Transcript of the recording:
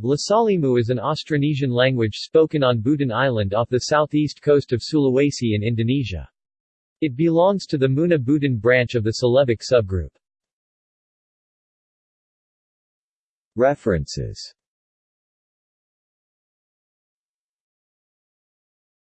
Lasalimu is an Austronesian language spoken on Buton Island off the southeast coast of Sulawesi in Indonesia. It belongs to the Muna Buton branch of the Celebic subgroup. References